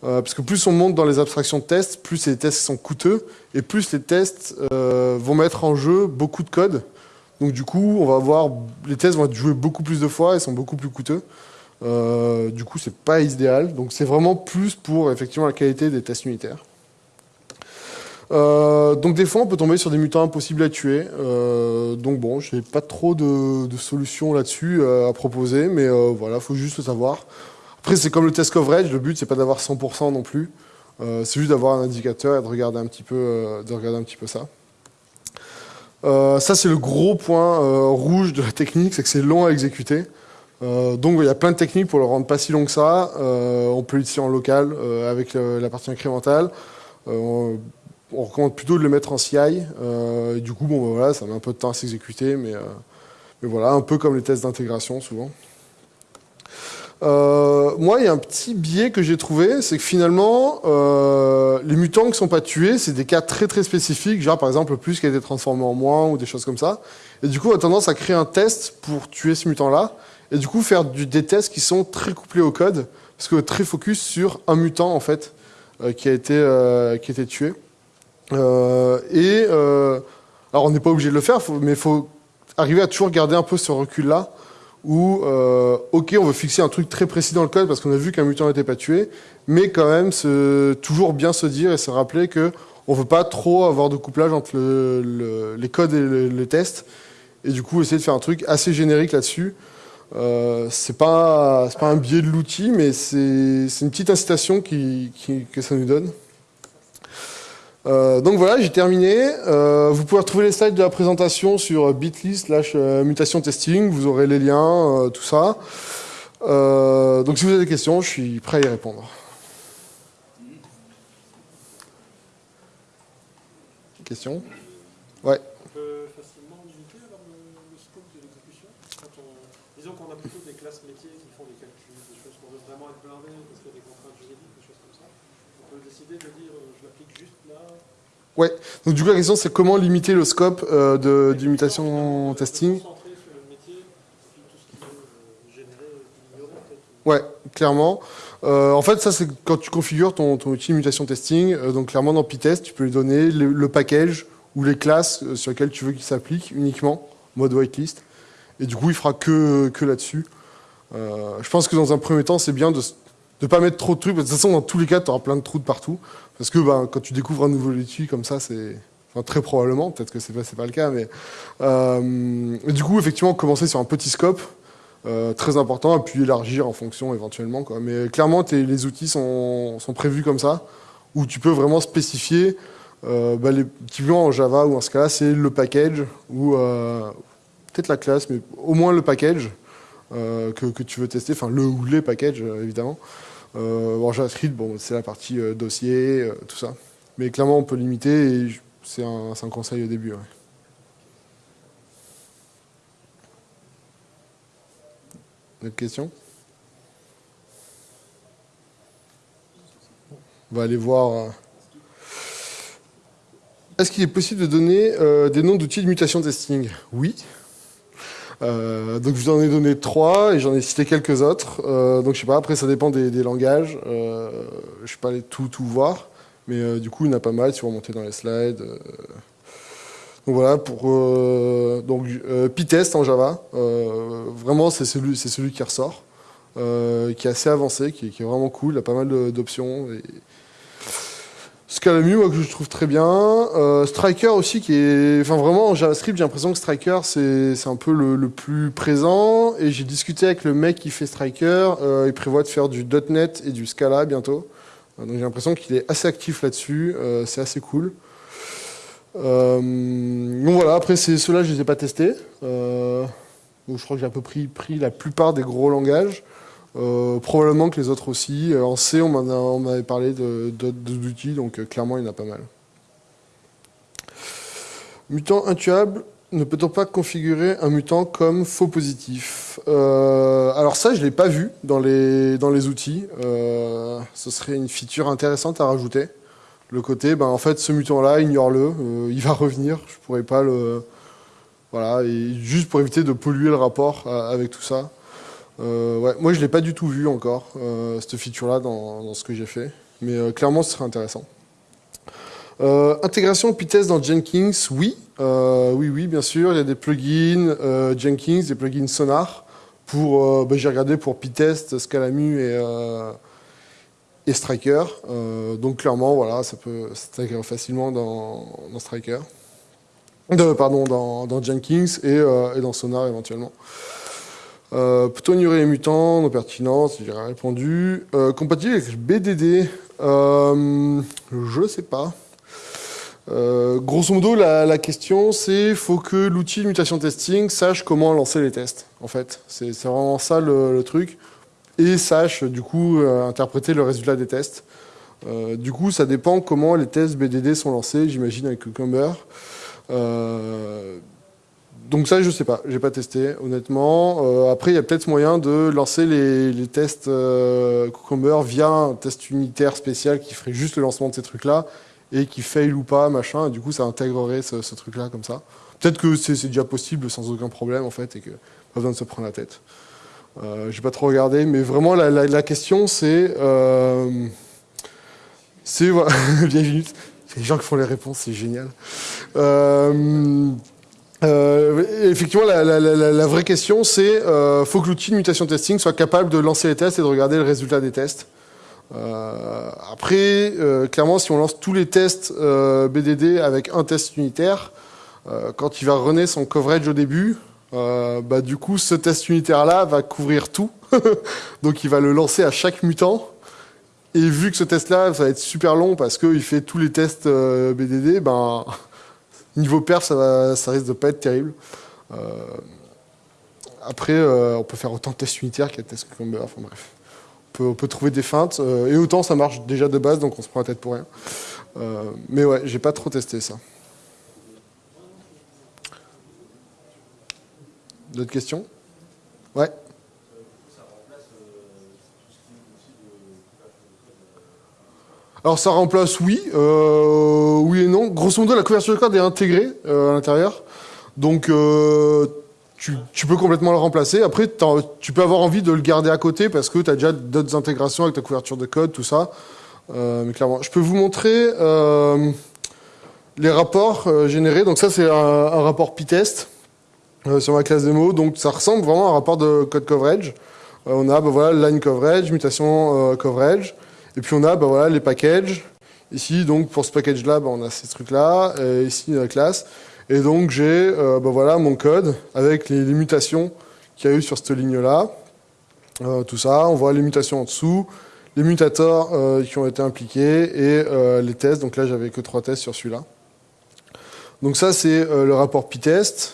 parce que plus on monte dans les abstractions de tests, plus les tests sont coûteux et plus les tests vont mettre en jeu beaucoup de code. Donc du coup, on va avoir les tests vont être joués beaucoup plus de fois et sont beaucoup plus coûteux. Euh, du coup, c'est pas idéal. Donc c'est vraiment plus pour effectivement la qualité des tests unitaires. Euh, donc des fois, on peut tomber sur des mutants impossibles à tuer. Euh, donc bon, j'ai pas trop de, de solutions là-dessus à proposer, mais voilà, faut juste le savoir. Après, c'est comme le test coverage. Le but, c'est pas d'avoir 100% non plus. C'est juste d'avoir un indicateur et de regarder un petit peu, de regarder un petit peu ça. Euh, ça, c'est le gros point euh, rouge de la technique, c'est que c'est long à exécuter. Euh, donc, il y a plein de techniques pour le rendre pas si long que ça. On peut l'utiliser en local avec la partie incrémentale. On, recommande plutôt de le mettre en CI. du coup, bon, ben, voilà, ça met un peu de temps à s'exécuter, mais voilà, un peu comme les tests d'intégration souvent. Euh, moi, il y a un petit biais que j'ai trouvé, c'est que finalement, euh, les mutants qui ne sont pas tués, c'est des cas très très spécifiques, genre par exemple le plus qui a été transformé en moins ou des choses comme ça. Et du coup, on a tendance à créer un test pour tuer ce mutant-là. et du coup faire du, des tests qui sont très couplés au code, parce que très focus sur un mutant en fait, euh, qui, a été, euh, qui a été tué. Euh, et alors on n'est pas obligé de le faire, mais il faut arriver à toujours garder un peu ce recul-là, où, ok, on veut fixer un truc très précis dans le code parce qu'on a vu qu'un mutant n'était pas tué, mais quand même se, toujours bien se dire et se rappeler que on veut pas trop avoir de couplage entre le, les codes et les tests, et du coup essayer de faire un truc assez générique là-dessus. Euh, c'est pas pas un biais de l'outil, mais c'est une petite incitation qui, que ça nous donne. Euh, donc voilà, j'ai terminé. Euh, vous pouvez retrouver les slides de la présentation sur bit.ly slash euh, mutation testing. Vous aurez les liens, tout ça. donc si vous avez des questions, je suis prêt à y répondre. Questions Ouais. On peut facilement limiter alors le, scope de l'exécution Disons qu'on a plutôt des classes métiers qui font des calculs, des choses qu'on veut vraiment être blindé parce qu'il y a des contraintes juridiques, des choses comme ça. On peut décider de dire euh, je l'applique juste là. Ouais, donc du coup la question c'est comment limiter le scope euh, de, du mutation testing? Ouais, clairement. Euh, en fait, ça, c'est quand tu configures ton, ton outil mutation testing. Euh, donc, clairement, dans Pytest, tu peux lui donner le, package ou les classes euh, sur lesquelles tu veux qu'il s'applique uniquement, mode whitelist. Et du coup, il fera que, que là-dessus. je pense que dans un premier temps, c'est bien de ne pas mettre trop de trucs. de toute façon, dans tous les cas, tu auras plein de trous de partout. Parce que ben, quand tu découvres un nouveau outil comme ça, c'est... Enfin, très probablement, peut-être que c'est pas, pas le cas, mais... du coup, effectivement, commencer sur un petit scope, euh, très important, et puis élargir en fonction éventuellement. Quoi. Mais clairement, les outils sont, sont, prévus comme ça, où tu peux vraiment spécifier, euh, bah, les, typiquement en Java ou en ce cas-là, c'est le package, ou euh, peut-être la classe, mais au moins le package euh, que, que, tu veux tester, enfin le ou les packages évidemment. En JavaScript, bon, c'est la partie dossier, tout ça. Mais clairement, on peut limiter, et c'est un, conseil au début. Ouais. D'autres questions? On va aller voir. Euh. Est-ce qu'il est possible de donner euh, des noms d'outils de mutation testing? Oui. Euh, donc je vous en ai donné trois et j'en ai cité quelques autres. donc je sais pas, après ça dépend des, langages. je ne vais pas aller tout, tout voir. Mais du coup il y en a pas mal si vous remontez dans les slides. Donc voilà, pour euh, donc euh, Pytest en Java, euh, vraiment c'est celui, celui qui ressort, euh, qui est assez avancé, qui, est vraiment cool, il a pas mal d'options. Scalamu, moi, que je trouve très bien. Euh, Striker aussi, qui est... Enfin, vraiment, en JavaScript, j'ai l'impression que Striker, c'est un peu le, plus présent. Et j'ai discuté avec le mec qui fait Striker. Euh, il prévoit de faire du .NET et du Scala bientôt. donc, j'ai l'impression qu'il est assez actif là-dessus. c'est assez cool. Euh, donc voilà, après ceux-là, je ne les ai pas testés. Euh, donc je crois que j'ai à peu près pris la plupart des gros langages. Euh, probablement que les autres aussi. En C, on m'avait parlé d'outils, donc clairement, il y en a pas mal. Mutant intuable, ne peut-on pas configurer un mutant comme faux positif? Alors ça, je ne l'ai pas vu dans les, outils. ce serait une feature intéressante à rajouter le côté, ben, en fait, ce mutant-là, ignore-le, euh, il va revenir, je pourrais pas le... Voilà, juste pour éviter de polluer le rapport euh, avec tout ça. Euh, moi, je l'ai pas du tout vu encore, cette feature-là, dans, ce que j'ai fait. Mais clairement, ce serait intéressant. intégration Pytest dans Jenkins, oui. oui, oui, bien sûr. Il y a des plugins Jenkins, des plugins Sonar. Pour, ben, j'ai regardé pour Pytest, Scalamu et Striker. Euh, donc clairement, voilà, ça peut s'intégrer facilement dans, Striker. Pardon, dans, Jenkins euh, et, dans Sonar éventuellement. Euh, ignorer les mutants, nos pertinences J'ai répondu. Euh, compatible avec BDD euh, Je sais pas. Euh, grosso modo, la, question, c'est faut que l'outil mutation testing sache comment lancer les tests. En fait, c'est vraiment ça le, truc et sache du coup euh, interpréter le résultat des tests. Du coup, ça dépend comment les tests BDD sont lancés, j'imagine avec Cucumber. Donc ça, je sais pas, j'ai pas testé, honnêtement. après, il y a peut-être moyen de lancer les, tests Cucumber via un test unitaire spécial qui ferait juste le lancement de ces trucs-là et qui fail ou pas, machin. Et du coup, ça intégrerait ce, truc-là comme ça. Peut-être que c'est déjà possible sans aucun problème, en fait, et que pas besoin de se prendre la tête. Euh, J'ai pas trop regardé, mais vraiment la question c'est, euh, c'est voilà, les gens qui font les réponses, c'est génial. Euh, euh, effectivement, la, la, la, vraie question, c'est euh, faut que l'outil de mutation testing soit capable de lancer les tests et de regarder le résultat des tests. Euh, après, euh, clairement, si on lance tous les tests euh, BDD avec un test unitaire, euh, quand il va runner son coverage au début, bah, du coup, ce test unitaire-là va couvrir tout. Donc, il va le lancer à chaque mutant. Et vu que ce test-là, ça va être super long parce qu'il fait tous les tests BDD, ben, niveau perf, ça, va, ça risque de pas être terrible. après, on peut faire autant de tests unitaires de tests cucumber, enfin bref peut, on peut trouver des feintes. Euh, et autant ça marche déjà de base, donc on se prend la tête pour rien. Euh, mais ouais, j'ai pas trop testé ça. D'autres questions? Ouais. Alors ça remplace oui, euh, oui et non. Grosso modo, la couverture de code est intégrée euh, à l'intérieur. Donc euh, tu, peux complètement le remplacer. Après, tu peux avoir envie de le garder à côté parce que tu as déjà d'autres intégrations avec ta couverture de code, tout ça. Euh, mais clairement, je peux vous montrer euh, les rapports euh, générés. Donc ça, c'est un, rapport p-test sur ma classe démo. Donc ça ressemble vraiment à un rapport de code coverage. on a bah, voilà, line coverage, mutation coverage. Et puis on a bah, voilà, les packages. Ici, donc pour ce package-là, bah, on a ces trucs-là. ici, la classe. Et donc j'ai euh, ben voilà, mon code avec les, mutations qu'il y a eu sur cette ligne-là. Euh, tout ça, on voit les mutations en dessous, les mutateurs euh, qui ont été impliqués et les tests. Donc là, j'avais que trois tests sur celui-là. Donc ça, c'est le rapport p-test.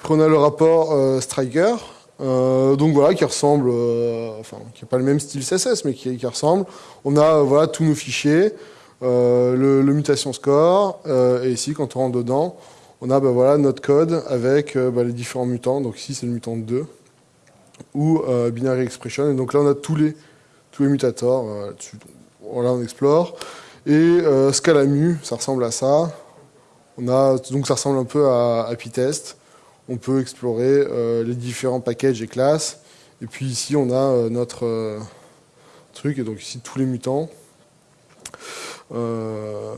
Après, on a le rapport striker. Donc voilà, qui ressemble, enfin, qui n'a pas le même style CSS, mais qui, ressemble. On a voilà tous nos fichiers, le, mutation score, et ici, quand on rentre dedans, on a ben voilà, notre code avec euh, ben les différents mutants. Donc ici, c'est le mutant 2 ou euh, binary expression. Et donc là, on a tous les, tous les mutators. Euh, voilà, on explore. Et euh, scalamu, ça ressemble à ça. Donc ça ressemble un peu à, à. On peut explorer les différents packages et classes. Et puis ici, on a notre truc. Et donc ici, tous les mutants. Euh,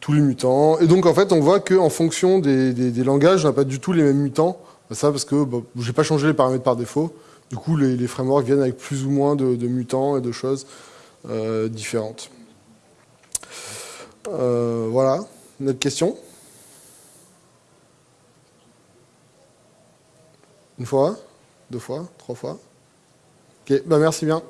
tous les mutants. Et donc en fait, on voit qu'en fonction des, langages, on n'a pas du tout les mêmes mutants. Ça parce que bah, j'ai pas changé les paramètres par défaut. Du coup, les, frameworks viennent avec plus ou moins de, mutants et de choses euh, différentes. Euh, voilà. Une autre question? Une fois Deux fois Trois fois Ok, bah merci bien.